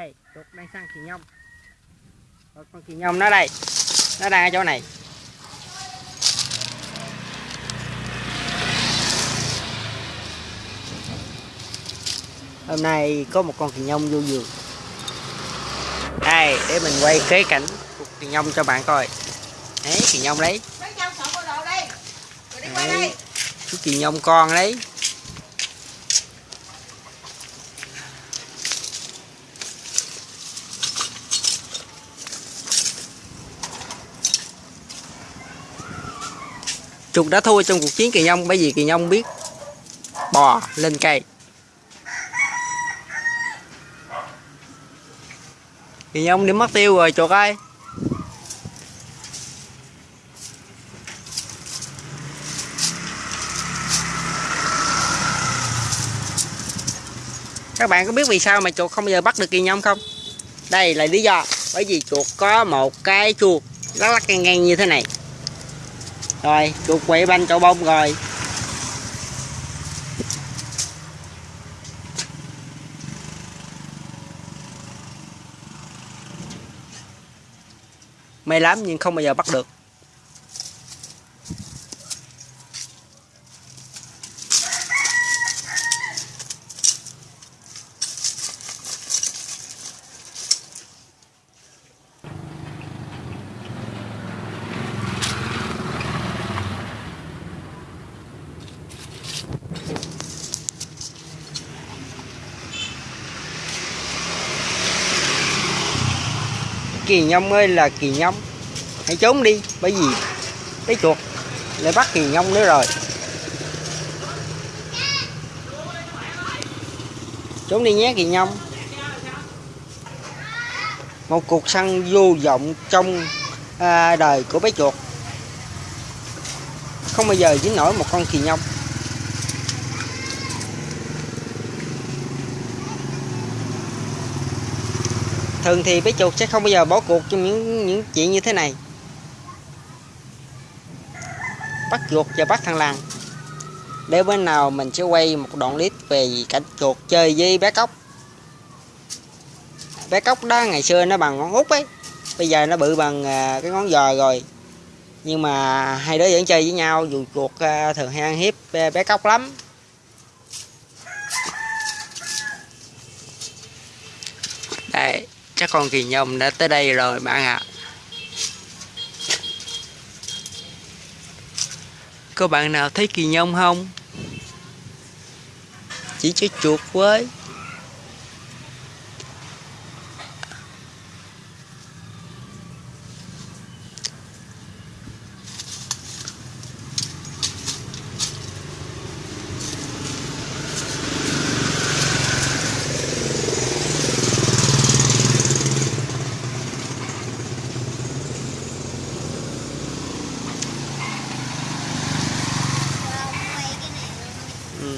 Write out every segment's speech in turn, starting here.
đây chuột đang săn kỳ nhông. Rồi, con kỳ nhông nó đây. Nó đang ở chỗ này. Hôm nay có một con kỳ nhông vô giường đây để mình quay kế cảnh của kỳ nhông cho bạn coi. Đấy kỳ nhông đấy. đấy chú kỳ nhông con đấy chuột đã thua trong cuộc chiến kỳ nhông, bởi vì kỳ nhông biết bò lên cây. Kỳ nhông đi mất tiêu rồi, chuột ơi. Các bạn có biết vì sao mà chuột không bao giờ bắt được kỳ nhông không? Đây là lý do bởi vì chuột có một cái chuột lắc lắc ngang ngang như thế này rồi chuột quậy banh chậu bông rồi. May lắm nhưng không bao giờ bắt được. Kỳ nhông ơi là kỳ nhông hãy trốn đi bởi vì cái chuột lại bắt kỳ nhông nữa rồi. Trốn đi nhé kỳ nhông một cuộc săn vô vọng trong à, đời của bé chuột. Không bao giờ dính nổi một con kỳ nhông thường thì bé chuột sẽ không bao giờ bỏ cuộc trong những những chuyện như thế này. Bắt chuột và bắt thằng làng. Để bữa nào mình sẽ quay một đoạn clip về cảnh chuột chơi với bé cóc. Bé cóc đó ngày xưa nó bằng ngón út ấy. Bây giờ nó bự bằng à, cái ngón giò rồi. Nhưng mà hai đứa vẫn chơi với nhau dù chuột à, thường hay ăn hiếp bé, bé cóc lắm. Đây chắc con kỳ nhông đã tới đây rồi bạn ạ. Có bạn nào thấy kỳ nhông không? Chỉ cho chuột với. Ừ.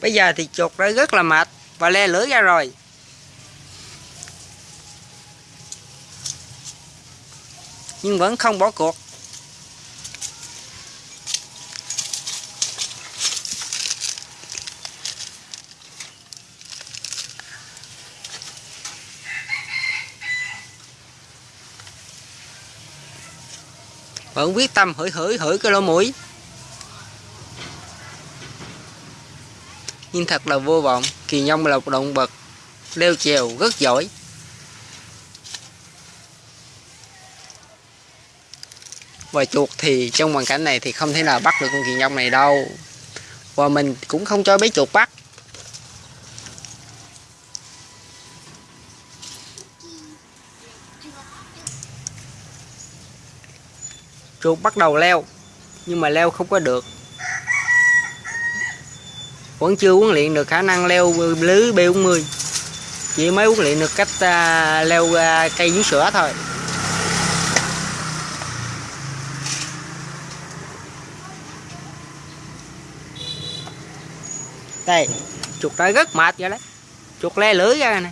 bây giờ thì chuột đã rất là mệt và le lưỡi ra rồi nhưng vẫn không bỏ cuộc. Vẫn quyết tâm hửi hửi hửi cái lỗ mũi. Nhưng thật là vô vọng, kỳ nhông là một động vật leo trèo rất giỏi. Và chuột thì trong hoàn cảnh này thì không thể nào bắt được con kỳ nhông này đâu. Và mình cũng không cho bé chuột bắt. Chuột bắt đầu leo nhưng mà leo không có được. Vẫn chưa huấn luyện được khả năng leo lưới B40 chỉ mới huấn luyện được cách uh, leo uh, cây vú sữa thôi. Đây chuột đã rất mệt vậy đấy. Chuột le lưỡi ra nè.